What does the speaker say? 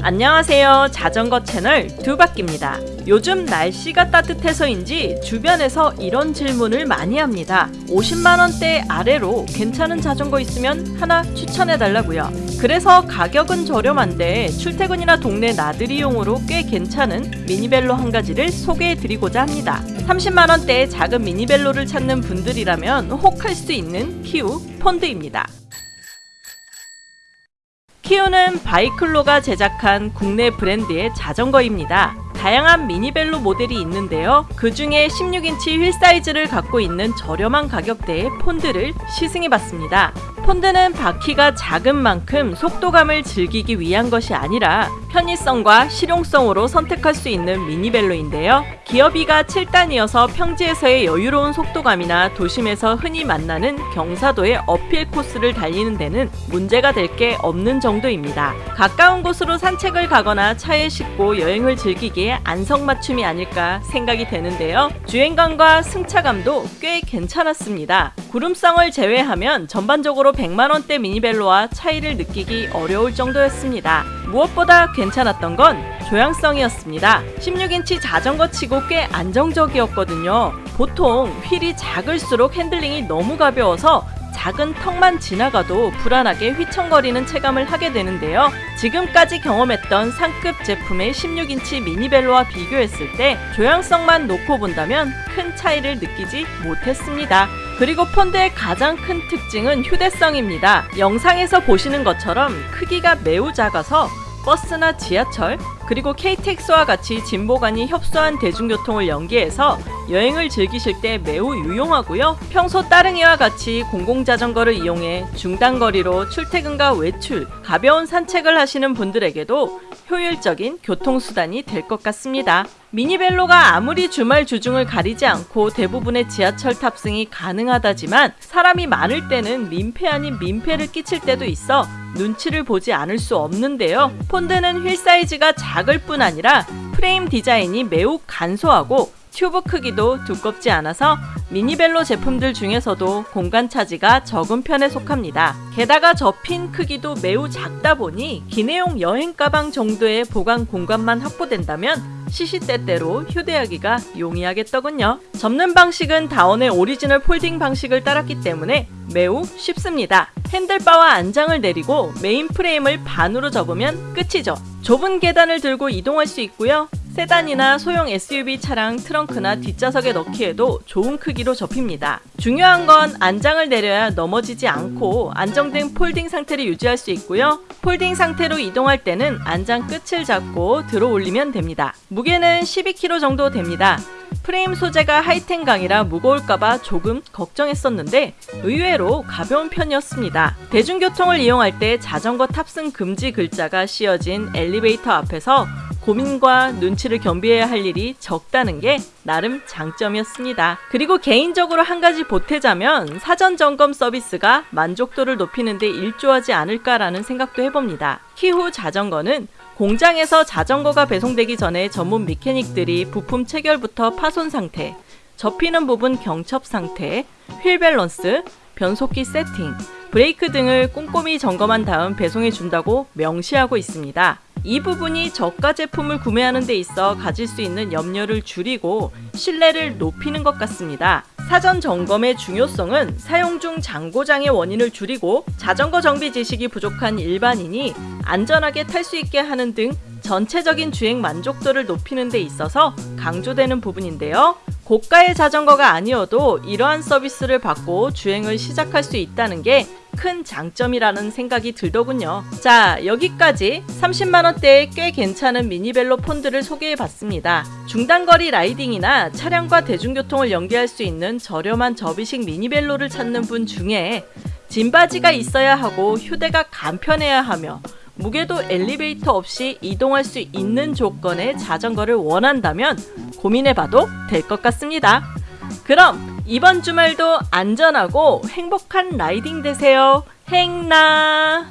안녕하세요. 자전거 채널 두바퀴입니다. 요즘 날씨가 따뜻해서인지 주변에서 이런 질문을 많이 합니다. 50만원대 아래로 괜찮은 자전거 있으면 하나 추천해달라고요. 그래서 가격은 저렴한데 출퇴근이나 동네 나들이용으로 꽤 괜찮은 미니벨로 한 가지를 소개해드리고자 합니다. 30만원대의 작은 미니벨로를 찾는 분들이라면 혹할 수 있는 키우 폰드입니다 키후는 바이클로가 제작한 국내 브랜드의 자전거입니다. 다양한 미니벨로 모델이 있는데요. 그 중에 16인치 휠 사이즈를 갖고 있는 저렴한 가격대의 폰드를 시승해 봤습니다. 폰드는 바퀴가 작은 만큼 속도감을 즐기기 위한 것이 아니라 편의성과 실용성으로 선택할 수 있는 미니벨로인데요. 기어비가 7단이어서 평지에서의 여유로운 속도감이나 도심에서 흔히 만나는 경사도의 uphill 코스를 달리는 데는 문제가 될 게 없는 정도입니다. 가까운 곳으로 산책을 가거나 차에 싣고 여행을 즐기기에 안성맞춤이 아닐까 생각이 되는데요. 주행감과 승차감도 꽤 괜찮았습니다. 구름성을 제외하면 전반적으로 100만원대 미니벨로와 차이를 느끼기 어려울 정도였습니다. 무엇보다 괜찮았던 건 조향성이었습니다. 16인치 자전거 치고 꽤 안정적이었거든요. 보통 휠이 작을수록 핸들링이 너무 가벼워서 작은 턱만 지나가도 불안하게 휘청거리는 체감을 하게 되는데요. 지금까지 경험했던 상급 제품의 16인치 미니벨로와 비교했을 때 조향성만 놓고 본다면 큰 차이를 느끼지 못했습니다. 그리고 폰드의 가장 큰 특징은 휴대성입니다. 영상에서 보시는 것처럼 크기가 매우 작아서 버스나 지하철, 그리고 KTX와 같이 진보간이 협소한 대중교통을 연계해서 여행을 즐기실 때 매우 유용하고요. 평소 따릉이와 같이 공공자전거를 이용해 중단거리로 출퇴근과 외출, 가벼운 산책을 하시는 분들에게도 효율적인 교통수단이 될 것 같습니다. 미니벨로가 아무리 주말 주중을 가리지 않고 대부분의 지하철 탑승이 가능하다지만 사람이 많을 때는 민폐 아닌 민폐를 끼칠 때도 있어 눈치를 보지 않을 수 없는데요. 폰드는 휠 사이즈가 작을 뿐 아니라 프레임 디자인이 매우 간소하고 튜브 크기도 두껍지 않아서 미니벨로 제품들 중에서도 공간 차지가 적은 편에 속합니다. 게다가 접힌 크기도 매우 작다 보니 기내용 여행 가방 정도의 보관 공간만 확보된다면 시시때때로 휴대하기가 용이하겠더군요. 접는 방식은 다혼의 오리지널 folding 방식을 따랐기 때문에 매우 쉽습니다. 핸들바와 안장을 내리고 메인 프레임을 반으로 접으면 끝이죠. 좁은 계단을 들고 이동할 수 있고요. 세단이나 소형 SUV 차량 트렁크나 뒷좌석에 넣기에도 좋은 크기로 접힙니다. 중요한 건 안장을 내려야 넘어지지 않고 안정된 folding 상태를 유지할 수 있고요. folding 상태로 이동할 때는 안장 끝을 잡고 들어 올리면 됩니다. 무게는 12kg 정도 됩니다. 프레임 소재가 하이텐강이라 무거울까봐 조금 걱정했었는데 의외로 가벼운 편이었습니다. 대중교통을 이용할 때 자전거 탑승 금지 글자가 씌어진 엘리베이터 앞에서 고민과 눈치를 겸비해야 할 일이 적다는 게 나름 장점이었습니다. 그리고 개인적으로 한 가지 보태자면 사전 점검 서비스가 만족도를 높이는데 일조하지 않을까라는 생각도 해봅니다. 키후 자전거는 공장에서 자전거가 배송되기 전에 전문 mechanic들이 부품 체결부터 파손 상태, 접히는 부분 경첩 상태, 휠 밸런스, 변속기 세팅, 브레이크 등을 꼼꼼히 점검한 다음 배송해 준다고 명시하고 있습니다. 이 부분이 저가 제품을 구매하는 데 있어 가질 수 있는 염려를 줄이고 신뢰를 높이는 것 같습니다. 사전 점검의 중요성은 사용 중 잔고장의 원인을 줄이고 자전거 정비 지식이 부족한 일반인이 안전하게 탈 수 있게 하는 등 전체적인 주행 만족도를 높이는 데 있어서 강조되는 부분인데요. 고가의 자전거가 아니어도 이러한 서비스를 받고 주행을 시작할 수 있다는 게 큰 장점이라는 생각이 들더군요. 자 여기까지 30만원대의 꽤 괜찮은 미니벨로 폰드를 소개해봤습니다. 중단거리 라이딩이나 차량과 대중교통을 연계할 수 있는 저렴한 접이식 미니벨로를 찾는 분 중에 짐바지가 있어야 하고 휴대가 간편해야 하며 무게도 엘리베이터 없이 이동할 수 있는 조건의 자전거를 원한다면 고민해봐도 될 것 같습니다. 그럼 이번 주말도 안전하고 행복한 라이딩 되세요. 행나